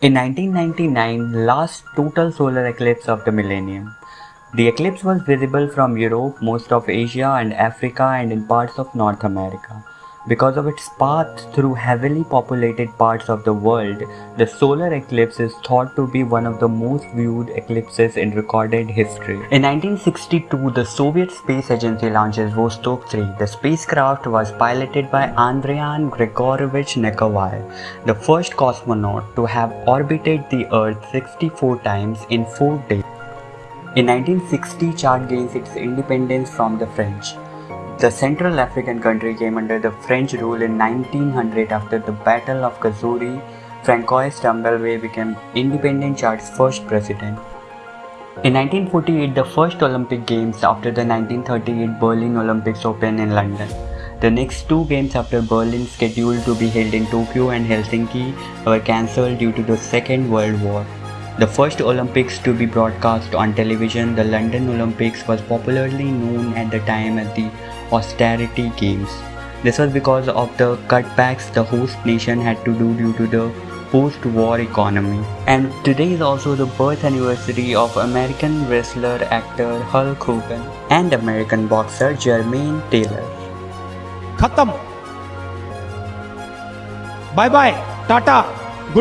In 1999, last total solar eclipse of the millennium. The eclipse was visible from Europe, most of Asia and Africa and in parts of North America. Because of its path through heavily populated parts of the world, the solar eclipse is thought to be one of the most viewed eclipses in recorded history. In 1962, the Soviet Space Agency launches Vostok 3. The spacecraft was piloted by Andrian Grigoryevich Nikolai, the first cosmonaut to have orbited the Earth 64 times in 4 days. In 1960, Chad gains its independence from the French. The Central African country came under the French rule in 1900 after the Battle of Kousseri. Francois Tombalbaye became independent Chad's first president. In 1948, the first Olympic Games after the 1938 Berlin Olympics opened in London. The next two games after Berlin scheduled to be held in Tokyo and Helsinki were cancelled due to the Second World War. The first Olympics to be broadcast on television, the London Olympics was popularly known at the time as the austerity games. This was because of the cutbacks the host nation had to do due to the post-war economy. And today is also the birth anniversary of American wrestler actor Hulk Hogan and American boxer Jermaine Taylor. Khatam. Bye bye. Tata.